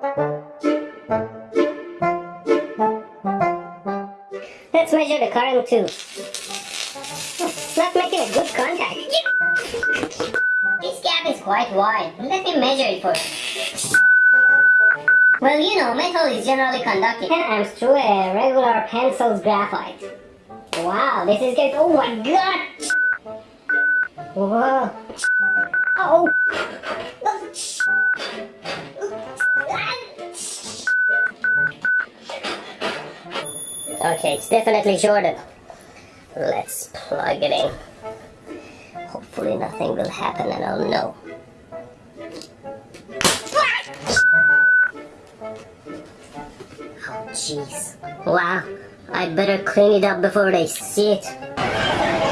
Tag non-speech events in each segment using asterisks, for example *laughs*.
Let's measure the current too. Not making a good contact. This gap is quite wide. Let me measure it first. Well, you know, metal is generally conducting 10 amps through a regular pencil's graphite. Wow, this is good. Oh my god! Whoa. Oh! Okay, it's definitely shorted. Let's plug it in. Hopefully nothing will happen and I'll know. Oh, jeez. Wow, I better clean it up before they see it.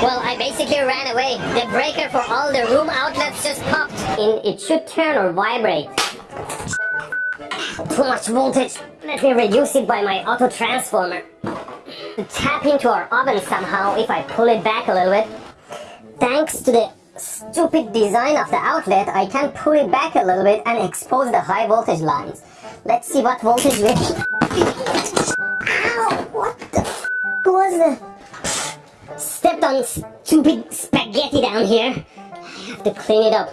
Well, I basically ran away. The breaker for all the room outlets just popped. In, it should turn or vibrate. Too much voltage. Let me reduce it by my auto transformer. Tap into our oven somehow if I pull it back a little bit. Thanks to the stupid design of the outlet, I can pull it back a little bit and expose the high voltage lines. Let's see what voltage we... Ow! What the f was the... Stepped on stupid spaghetti down here. I have to clean it up.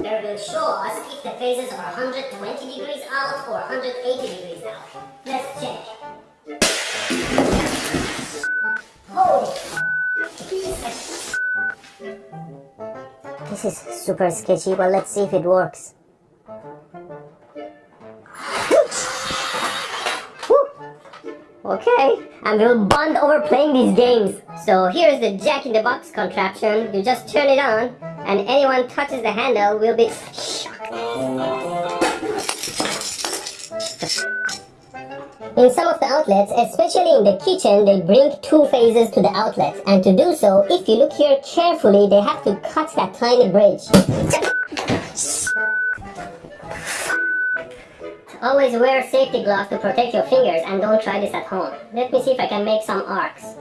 There will show us if the phases are 120 degrees out or 180 degrees out. Let's check. Holy Jesus. This is super sketchy, but let's see if it works. Okay, and we'll bond over playing these games. So here's the jack-in-the-box contraption. You just turn it on, and anyone touches the handle will be shocked. In some of the outlets, especially in the kitchen, they bring two phases to the outlet. And to do so, if you look here carefully, they have to cut that tiny bridge. Always wear safety gloves to protect your fingers and don't try this at home. Let me see if I can make some arcs.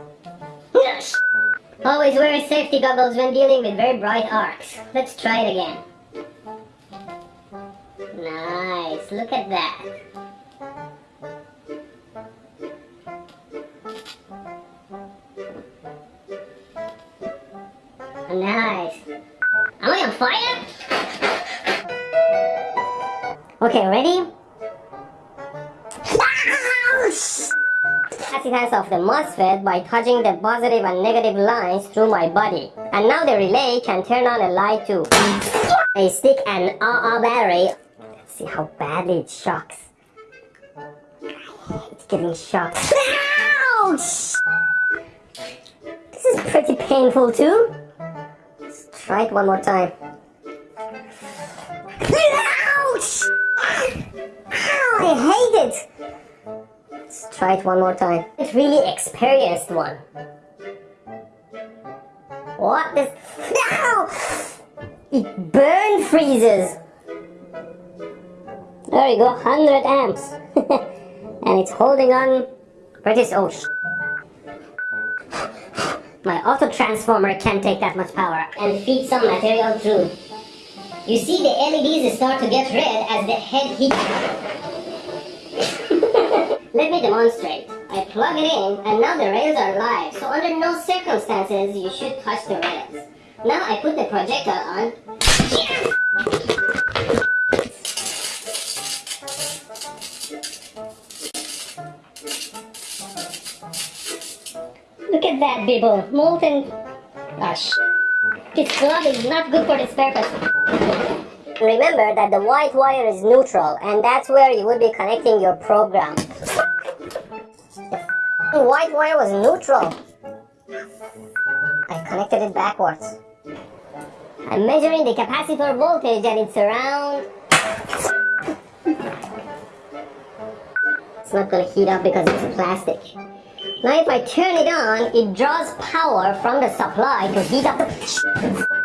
Always wear safety goggles when dealing with very bright arcs. Let's try it again. Nice, look at that. Nice. Am I on fire? Okay, ready? Capacitance of the MOSFET by touching the positive and negative lines through my body. And now the relay can turn on a light too. A stick and AA battery. Let's see how badly it shocks. It's getting shocked. Ouch! This is pretty painful too. Let's try it one more time. Ouch! I hate it! Try it one more time. It's really experienced one. What? No! It burn freezes. There you go, 100 amps. *laughs* and it's holding on pretty oh My auto transformer can't take that much power and feed some material through. You see the LEDs start to get red as the head heats. Let me demonstrate. I plug it in and now the rails are live, so under no circumstances you should touch the rails. Now I put the projector on. Look at that bibble, molten... Gosh. This glove is not good for this purpose. Remember that the white wire is neutral and that's where you would be connecting your program. The white wire was neutral. I connected it backwards. I'm measuring the capacitor voltage and it's around... It's not gonna heat up because it's plastic. Now if I turn it on, it draws power from the supply to heat up the...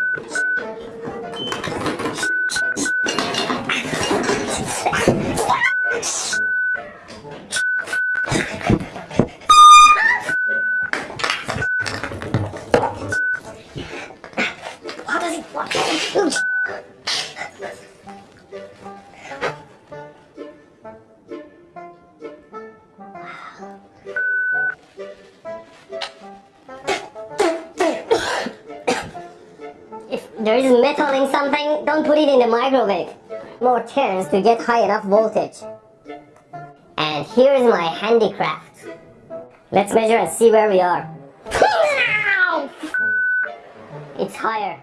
If there is metal in something, don't put it in the microwave. More chance to get high enough voltage. And here is my handicraft. Let's measure and see where we are. It's higher.